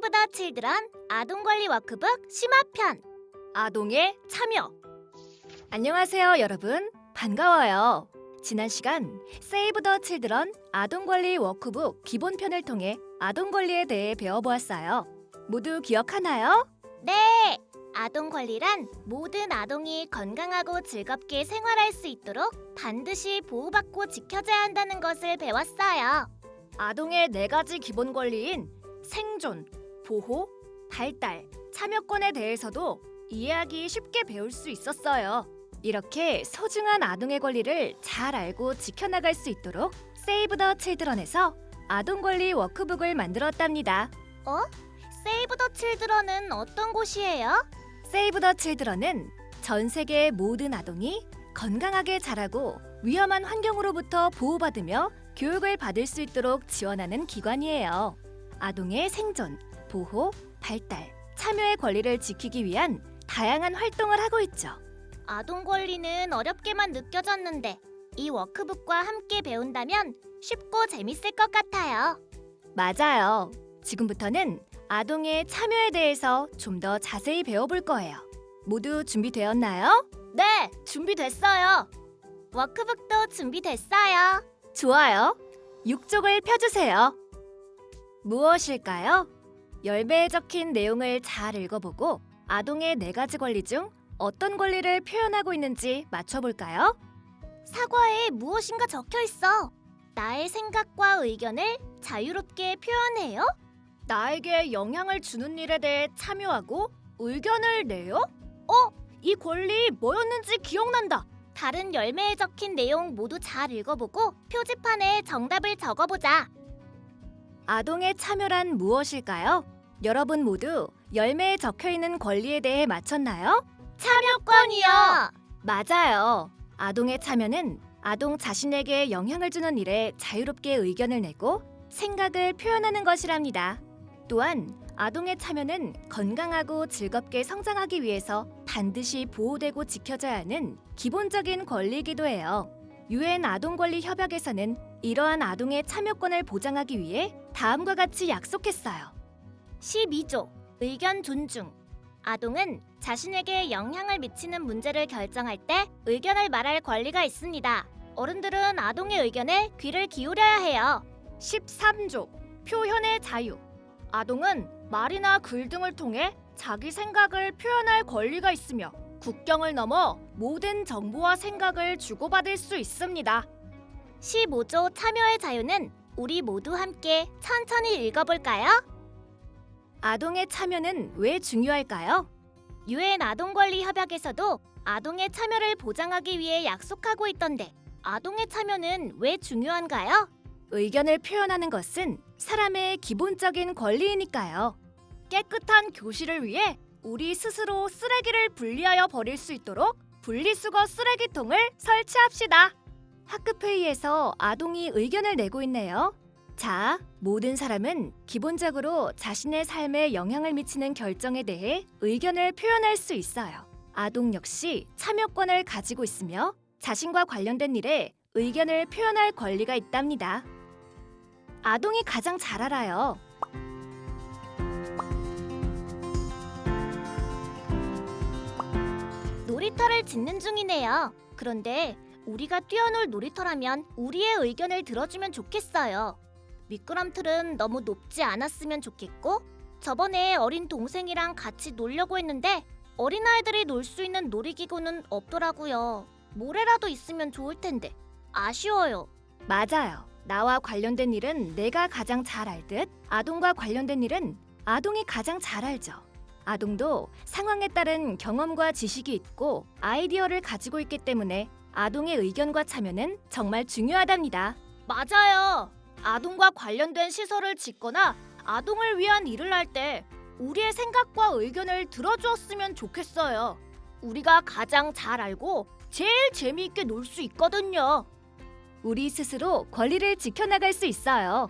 세이브 더 칠드런 아동 권리 워크북 심화편 아동의 참여. 안녕하세요, 여러분. 반가워요. 지난 시간 세이브 더 칠드런 아동 권리 워크북 기본편을 통해 아동 권리에 대해 배워보았어요. 모두 기억하나요? 네! 아동 권리란 모든 아동이 건강하고 즐겁게 생활할 수 있도록 반드시 보호받고 지켜져야 한다는 것을 배웠어요. 아동의 네 가지 기본 권리인 생존, 보호, 발달, 참여권에 대해서도 이해하기 쉽게 배울 수 있었어요. 이렇게 소중한 아동의 권리를 잘 알고 지켜나갈 수 있도록 세이브 더 칠드런에서 아동 권리 워크북을 만들었답니다. 세이브 더 칠드런은 어떤 곳이에요? 세이브 더 칠드런은 전 세계의 모든 아동이 건강하게 자라고 위험한 환경으로부터 보호받으며 교육을 받을 수 있도록 지원하는 기관이에요. 아동의 생존, 보호, 발달, 참여의 권리를 지키기 위한 다양한 활동을 하고 있죠. 아동 권리는 어렵게만 느껴졌는데 이 워크북과 함께 배운다면 쉽고 재밌을 것 같아요. 맞아요. 지금부터는 아동의 참여에 대해서 좀 더 자세히 배워볼 거예요. 모두 준비되었나요? 네, 준비됐어요. 워크북도 준비됐어요. 좋아요. 육족을 펴주세요. 무엇일까요? 열매에 적힌 내용을 잘 읽어보고 아동의 네 가지 권리 중 어떤 권리를 표현하고 있는지 맞춰볼까요? 사과에 무엇인가 적혀 있어. 나의 생각과 의견을 자유롭게 표현해요. 나에게 영향을 주는 일에 대해 참여하고 의견을 내요? 어? 이 권리 뭐였는지 기억난다. 다른 열매에 적힌 내용 모두 잘 읽어보고 표지판에 정답을 적어보자. 아동의 참여란 무엇일까요? 여러분 모두 열매에 적혀 있는 권리에 대해 맞췄나요? 참여권이요. 맞아요. 아동의 참여는 아동 자신에게 영향을 주는 일에 자유롭게 의견을 내고 생각을 표현하는 것이랍니다. 또한 아동의 참여는 건강하고 즐겁게 성장하기 위해서 반드시 보호되고 지켜져야 하는 기본적인 권리이기도 해요. 유엔 아동 권리 협약에서는 이러한 아동의 참여권을 보장하기 위해 다음과 같이 약속했어요. 12조 의견 존중. 아동은 자신에게 영향을 미치는 문제를 결정할 때 의견을 말할 권리가 있습니다. 어른들은 아동의 의견에 귀를 기울여야 해요. 13조 표현의 자유 아동은 말이나 글 등을 통해 자기 생각을 표현할 권리가 있으며 국경을 넘어 모든 정보와 생각을 주고받을 수 있습니다. 15조 참여의 자유는 우리 모두 함께 천천히 읽어볼까요? 아동의 참여는 왜 중요할까요? 유엔 아동 권리 협약에서도 아동의 참여를 보장하기 위해 약속하고 있던데 아동의 참여는 왜 중요한가요? 의견을 표현하는 것은 사람의 기본적인 권리이니까요. 깨끗한 교실을 위해 우리 스스로 쓰레기를 분리하여 버릴 수 있도록 분리수거 쓰레기통을 설치합시다. 학급 회의에서 아동이 의견을 내고 있네요. 자, 모든 사람은 기본적으로 자신의 삶에 영향을 미치는 결정에 대해 의견을 표현할 수 있어요. 아동 역시 참여권을 가지고 있으며 자신과 관련된 일에 의견을 표현할 권리가 있답니다. 아동이 가장 잘 알아요. 놀이터를 짓는 중이네요. 그런데 우리가 뛰어놀 놀이터라면 우리의 의견을 들어주면 좋겠어요. 미끄럼틀은 너무 높지 않았으면 좋겠고 저번에 어린 동생이랑 같이 놀려고 했는데 어린아이들이 놀 수 있는 놀이기구는 없더라고요. 모래라도 있으면 좋을 텐데 아쉬워요. 맞아요. 나와 관련된 일은 내가 가장 잘 알 듯 아동과 관련된 일은 아동이 가장 잘 알죠. 아동도 상황에 따른 경험과 지식이 있고 아이디어를 가지고 있기 때문에 아동의 의견과 참여는 정말 중요하답니다. 맞아요. 아동과 관련된 시설을 짓거나 아동을 위한 일을 할 때 우리의 생각과 의견을 들어주었으면 좋겠어요. 우리가 가장 잘 알고 제일 재미있게 놀 수 있거든요. 우리 스스로 권리를 지켜나갈 수 있어요.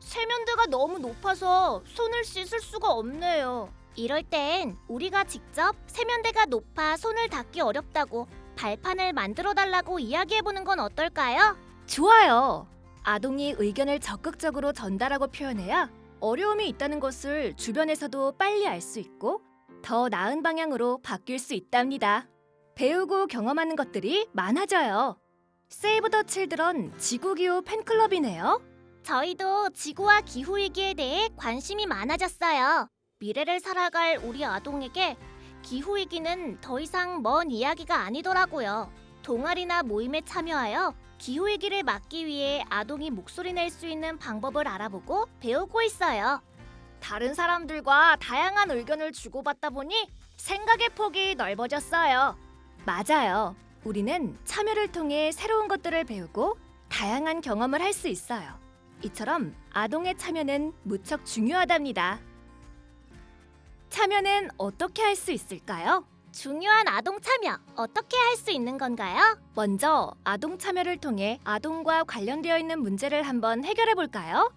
세면대가 너무 높아서 손을 씻을 수가 없네요. 이럴 땐 우리가 직접 세면대가 높아 손을 닿기 어렵다고 발판을 만들어 달라고 이야기해 보는 건 어떨까요? 좋아요. 아동이 의견을 적극적으로 전달하고 표현해야 어려움이 있다는 것을 주변에서도 빨리 알 수 있고 더 나은 방향으로 바뀔 수 있답니다. 배우고 경험하는 것들이 많아져요. 세이브 더 칠드런 지구기후 팬클럽이네요. 저희도 지구와 기후 위기에 대해 관심이 많아졌어요. 미래를 살아갈 우리 아동에게 기후 위기는 더 이상 먼 이야기가 아니더라고요. 동아리나 모임에 참여하여 기후 위기를 막기 위해 아동이 목소리 낼 수 있는 방법을 알아보고 배우고 있어요. 다른 사람들과 다양한 의견을 주고받다 보니 생각의 폭이 넓어졌어요. 맞아요. 우리는 참여를 통해 새로운 것들을 배우고 다양한 경험을 할 수 있어요. 이처럼 아동의 참여는 무척 중요하답니다. 참여는 어떻게 할 수 있을까요? 중요한 아동 참여 어떻게 할 수 있는 건가요? 먼저 아동 참여를 통해 아동과 관련되어 있는 문제를 한번 해결해 볼까요?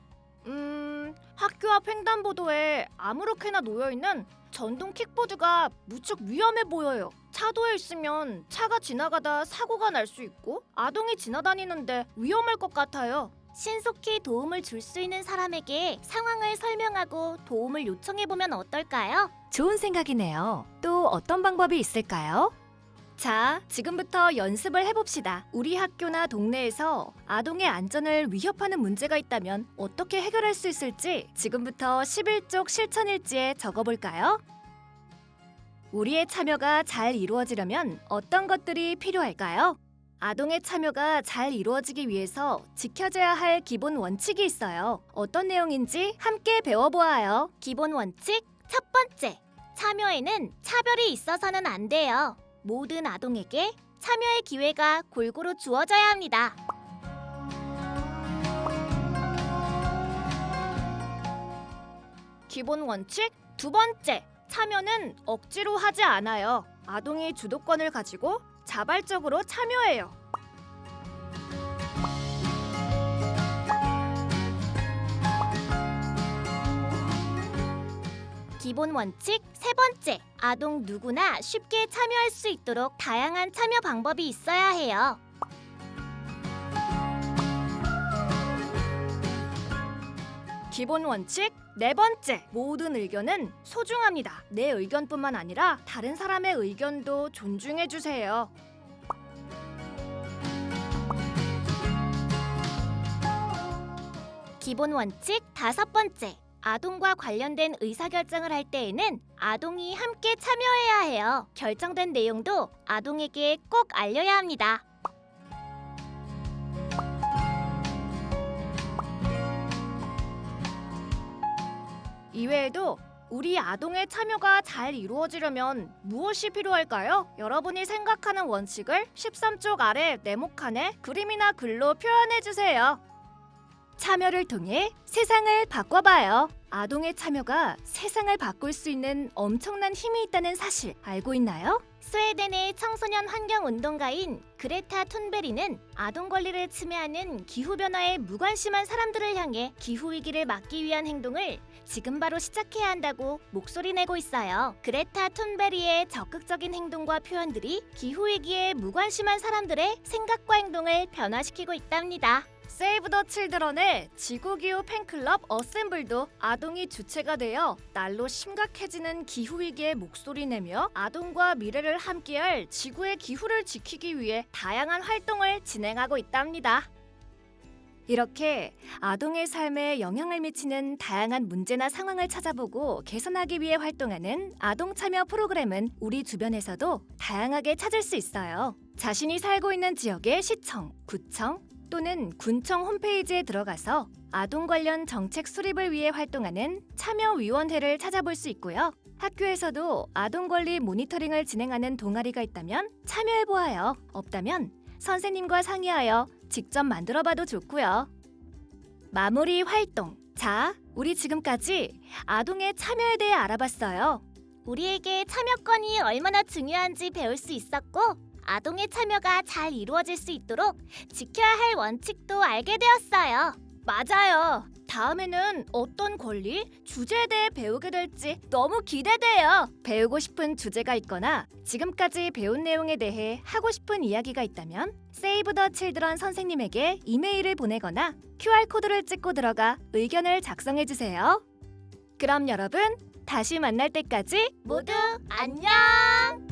음, 학교 앞 횡단보도에 아무렇게나 놓여 있는 전동 킥보드가 무척 위험해 보여요. 차도에 있으면 차가 지나가다 사고가 날 수 있고 아동이 지나다니는데 위험할 것 같아요. 신속히 도움을 줄 수 있는 사람에게 상황을 설명하고 도움을 요청해 보면 어떨까요? 좋은 생각이네요. 또 어떤 방법이 있을까요? 자, 지금부터 연습을 해봅시다. 우리 학교나 동네에서 아동의 안전을 위협하는 문제가 있다면 어떻게 해결할 수 있을지 지금부터 11쪽 실천일지에 적어볼까요? 우리의 참여가 잘 이루어지려면 어떤 것들이 필요할까요? 아동의 참여가 잘 이루어지기 위해서 지켜져야 할 기본 원칙이 있어요. 어떤 내용인지 함께 배워보아요. 기본 원칙 첫 번째. 참여에는 차별이 있어서는 안 돼요. 모든 아동에게 참여의 기회가 골고루 주어져야 합니다. 기본 원칙 두 번째 참여는 억지로 하지 않아요. 아동이 주도권을 가지고 자발적으로 참여해요. 기본 원칙 세 번째. 아동 누구나 쉽게 참여할 수 있도록 다양한 참여 방법이 있어야 해요. 기본 원칙 네 번째 모든 의견은 소중합니다. 내 의견뿐만 아니라 다른 사람의 의견도 존중해 주세요. 기본 원칙 다섯 번째. 아동과 관련된 의사결정을 할 때에는 아동이 함께 참여해야 해요. 결정된 내용도 아동에게 꼭 알려야 합니다. 이외에도 우리 아동의 참여가 잘 이루어지려면 무엇이 필요할까요? 여러분이 생각하는 원칙을 13쪽 아래 네모칸에 그림이나 글로 표현해 주세요. 참여를 통해 세상을 바꿔봐요. 아동의 참여가 세상을 바꿀 수 있는 엄청난 힘이 있다는 사실 알고 있나요? 스웨덴의 청소년 환경 운동가인 그레타 툰베리는 아동 권리를 침해하는 기후 변화에 무관심한 사람들을 향해 기후 위기를 막기 위한 행동을 지금 바로 시작해야 한다고 목소리 내고 있어요. 그레타 툰베리의 적극적인 행동과 표현들이 기후 위기에 무관심한 사람들의 생각과 행동을 변화시키고 있답니다. 세이브 더 칠드런의 지구기후 팬클럽 어셈블도 아동이 주체가 되어 날로 심각해지는 기후위기에 목소리 내며 아동과 미래를 함께할 지구의 기후를 지키기 위해 다양한 활동을 진행하고 있답니다. 이렇게 아동의 삶에 영향을 미치는 다양한 문제나 상황을 찾아보고 개선하기 위해 활동하는 아동 참여 프로그램은 우리 주변에서도 다양하게 찾을 수 있어요. 자신이 살고 있는 지역의 시청, 구청, 또는 군청 홈페이지에 들어가서 아동 관련 정책 수립을 위해 활동하는 참여위원회를 찾아볼 수 있고요. 학교에서도 아동 권리 모니터링을 진행하는 동아리가 있다면 참여해보아요. 없다면 선생님과 상의하여 직접 만들어봐도 좋고요. 마무리 활동. 자, 우리 지금까지 아동의 참여에 대해 알아봤어요. 우리에게 참여권이 얼마나 중요한지 배울 수 있었고 아동의 참여가 잘 이루어질 수 있도록 지켜야 할 원칙도 알게 되었어요. 맞아요. 다음에는 어떤 권리, 주제에 대해 배우게 될지 너무 기대돼요. 배우고 싶은 주제가 있거나 지금까지 배운 내용에 대해 하고 싶은 이야기가 있다면 세이브 더 칠드런 선생님에게 이메일을 보내거나 QR코드를 찍고 들어가 의견을 작성해 주세요. 그럼 여러분, 다시 만날 때까지 모두 안녕!